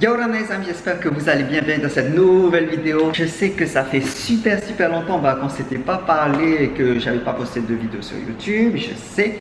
Yo les amis, j'espère que vous allez bien bien dans cette nouvelle vidéo. Je sais que ça fait super super longtemps bah, qu'on s'était pas parlé et que j'avais pas posté de vidéo sur YouTube, je sais.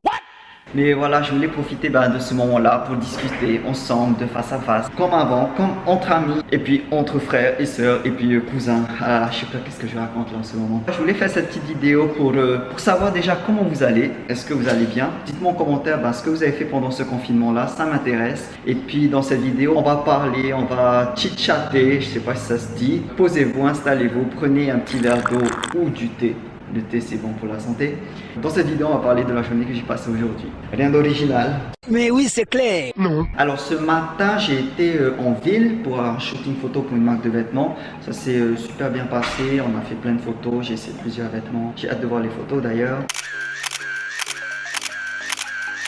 Mais voilà, je voulais profiter ben, de ce moment-là pour discuter ensemble de face à face, comme avant, comme entre amis, et puis entre frères et sœurs, et puis euh, cousins. Ah, je sais pas qu'est-ce que je raconte là en ce moment? Je voulais faire cette petite vidéo pour, euh, pour savoir déjà comment vous allez. Est-ce que vous allez bien? Dites-moi en commentaire ben, ce que vous avez fait pendant ce confinement-là, ça m'intéresse. Et puis dans cette vidéo, on va parler, on va chit-chatter, je sais pas si ça se dit. Posez-vous, installez-vous, prenez un petit verre d'eau ou du thé le thé c'est bon pour la santé. Dans cette vidéo, on va parler de la journée que j'ai passée aujourd'hui. Rien d'original. Mais oui, c'est clair. Non. Alors ce matin, j'ai été euh, en ville pour un shooting photo pour une marque de vêtements. Ça s'est euh, super bien passé. On a fait plein de photos. J'ai essayé plusieurs vêtements. J'ai hâte de voir les photos d'ailleurs.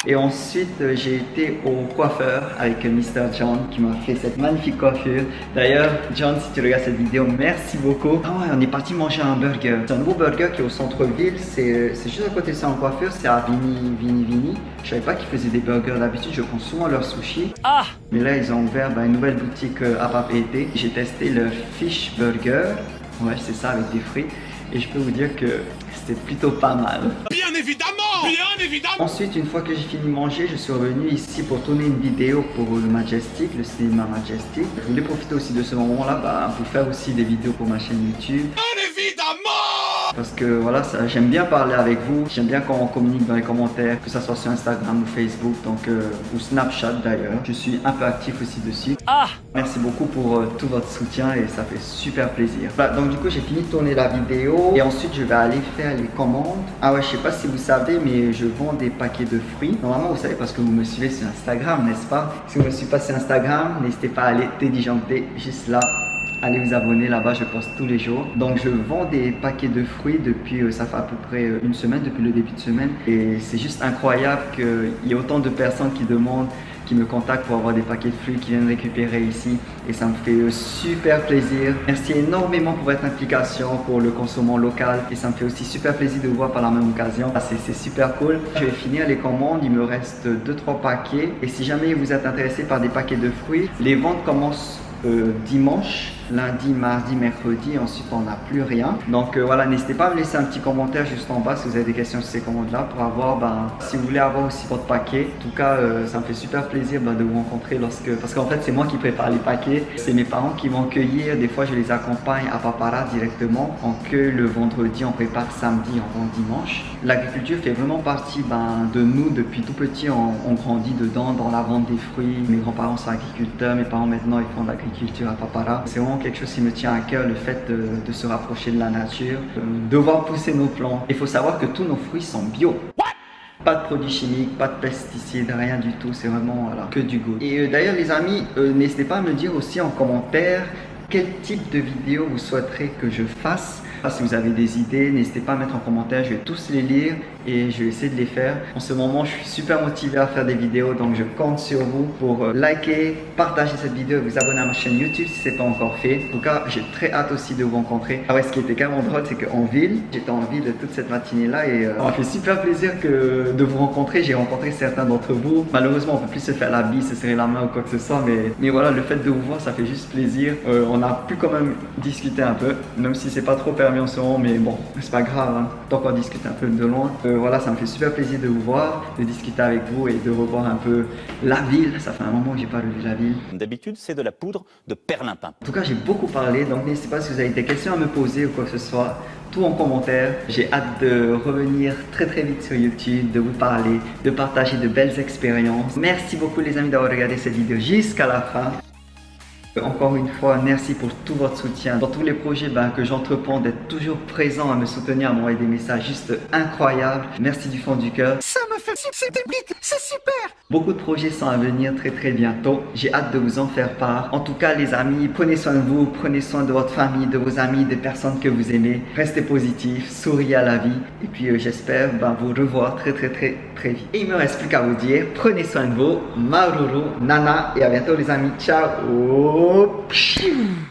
Et ensuite, euh, j'ai été au coiffeur avec Mr. John qui m'a fait cette magnifique coiffure. D'ailleurs, John, si tu regardes cette vidéo, merci beaucoup. Ah ouais, on est parti manger un burger. C'est un nouveau burger qui est au centre-ville. C'est juste à côté de ça en coiffure. C'est à Vini, Vini, Vini. Je savais pas qu'ils faisaient des burgers. D'habitude, je prends souvent leur sushi. Ah Mais là, ils ont ouvert ben, une nouvelle boutique euh, à Papeete. J'ai testé leur fish burger. Ouais, c'est ça avec des fruits. Et je peux vous dire que c'était plutôt pas mal. Évidemment Bien évidemment Ensuite, une fois que j'ai fini de manger, je suis revenu ici pour tourner une vidéo pour le Majestic, le cinéma Majestic. Je voulais profiter aussi de ce moment-là bah, pour faire aussi des vidéos pour ma chaîne YouTube. Parce que voilà, j'aime bien parler avec vous, j'aime bien quand on communique dans les commentaires, que ce soit sur Instagram ou Facebook, donc euh, ou Snapchat d'ailleurs. Je suis un peu actif aussi dessus. Ah Merci beaucoup pour euh, tout votre soutien et ça fait super plaisir. donc du coup, j'ai fini de tourner la vidéo et ensuite je vais aller faire les commandes. Ah ouais, je sais pas si vous savez, mais je vends des paquets de fruits. Normalement, vous savez parce que vous me suivez sur Instagram, n'est-ce pas? Si vous me suivez pas sur Instagram, n'hésitez pas à aller téléchanter juste là allez vous abonner là-bas, je poste tous les jours. Donc je vends des paquets de fruits depuis, euh, ça fait à peu près euh, une semaine, depuis le début de semaine. Et c'est juste incroyable qu'il y ait autant de personnes qui demandent qui me contactent pour avoir des paquets de fruits qui viennent récupérer ici et ça me fait euh, super plaisir. Merci énormément pour votre implication pour le consommant local et ça me fait aussi super plaisir de vous voir par la même occasion. Ah, c'est super cool. Je vais finir les commandes, il me reste 2-3 paquets et si jamais vous êtes intéressé par des paquets de fruits, les ventes commencent dimanche lundi, mardi, mercredi, ensuite on n'a plus rien. Donc euh, voilà, n'hésitez pas à me laisser un petit commentaire juste en bas si vous avez des questions sur ces commandes-là pour avoir, ben, si vous voulez avoir aussi votre paquet. En tout cas, euh, ça me fait super plaisir ben, de vous rencontrer lorsque, parce qu'en fait c'est moi qui prépare les paquets, c'est mes parents qui vont cueillir, des fois je les accompagne à Papara directement, on cueille le vendredi, on prépare samedi, on vend dimanche. L'agriculture fait vraiment partie ben, de nous depuis tout petit, on, on, grandit dedans, dans la vente des fruits. Mes grands-parents sont agriculteurs, mes parents maintenant ils font de l'agriculture à Papara. C'est vraiment quelque chose qui me tient à cœur, le fait de, se rapprocher de la nature, de voir pousser nos plants. Il faut savoir que tous nos fruits sont bio. Pas de produits chimiques, pas de pesticides, rien du tout, c'est vraiment voilà, que du goût. Et euh, d'ailleurs les amis, euh, n'hésitez pas à me dire aussi en commentaire quel type de vidéo vous souhaiterez que je fasse? Si vous avez des idées, n'hésitez pas à mettre en commentaire, je vais tous les lire et je vais essayer de les faire. En ce moment, je suis super motivé à faire des vidéos, donc je compte sur vous pour euh, liker, partager cette vidéo et vous abonner à ma chaîne YouTube si ce n'est pas encore fait. En tout cas, j'ai très hâte aussi de vous rencontrer. Ah ouais, ce qui était carrément drôle, c'est qu'en ville, j'étais en ville toute cette matinée-là et euh, ça m'a fait super plaisir de vous rencontrer. J'ai rencontré certains d'entre vous. Malheureusement, on peut plus se faire la bise, se serrer la main ou quoi que ce soit, mais, mais voilà, le fait de vous voir, ça fait juste plaisir. Euh, a pu quand même discuter un peu, même si c'est pas trop permis en ce moment, mais bon, c'est pas grave, hein. tant qu'on discute un peu de loin. Euh, voilà, ça me fait super plaisir de vous voir, de discuter avec vous et de revoir un peu la ville. Ça fait un moment que j'ai pas revu la ville. D'habitude, c'est de la poudre de perlimpin. En tout cas, j'ai beaucoup parlé, donc n'hésitez pas si vous avez des questions à me poser ou quoi que ce soit tout en commentaire. J'ai hâte de revenir très très vite sur YouTube, de vous parler, de partager de belles expériences. Merci beaucoup les amis d'avoir regardé cette vidéo jusqu'à la fin. Encore une fois, merci pour tout votre soutien. Dans tous les projets ben, que j'entreprends, d'être toujours présent à me soutenir, à m'envoyer des messages juste incroyables. Merci du fond du cœur. Ça me fait c'est super Beaucoup de projets sont à venir très très bientôt. J'ai hâte de vous en faire part. En tout cas, les amis, prenez soin de vous, prenez soin de votre famille, de vos amis, des personnes que vous aimez. Restez positifs, souriez à la vie. Et puis, euh, j'espère ben, vous revoir très très très très vite. Et il me reste plus qu'à vous dire, prenez soin de vous. Maruru, Nana, et à bientôt les amis. Ciao Falou.